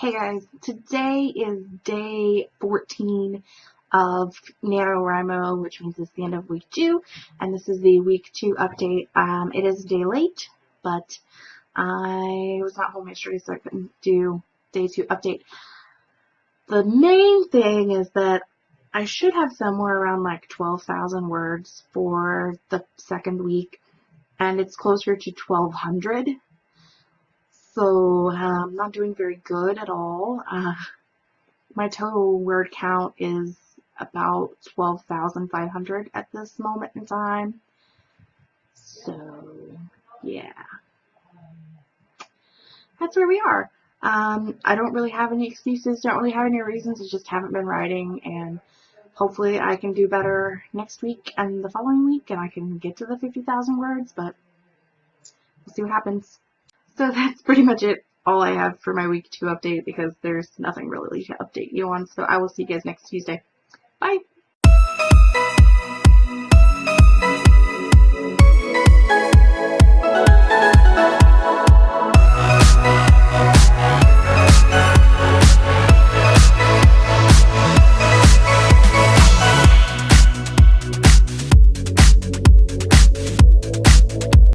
Hey guys, today is day 14 of NaNoWriMo, which means it's the end of week 2, and this is the week 2 update. Um, it is a day late, but I was not home yesterday, so I couldn't do day 2 update. The main thing is that I should have somewhere around like 12,000 words for the second week, and it's closer to 1,200 so I'm um, not doing very good at all. Uh, my total word count is about 12,500 at this moment in time. So, yeah. That's where we are. Um, I don't really have any excuses, don't really have any reasons, I just haven't been writing, and hopefully I can do better next week and the following week, and I can get to the 50,000 words, but we'll see what happens. So that's pretty much it, all I have for my week two update because there's nothing really to update you on. So I will see you guys next Tuesday. Bye!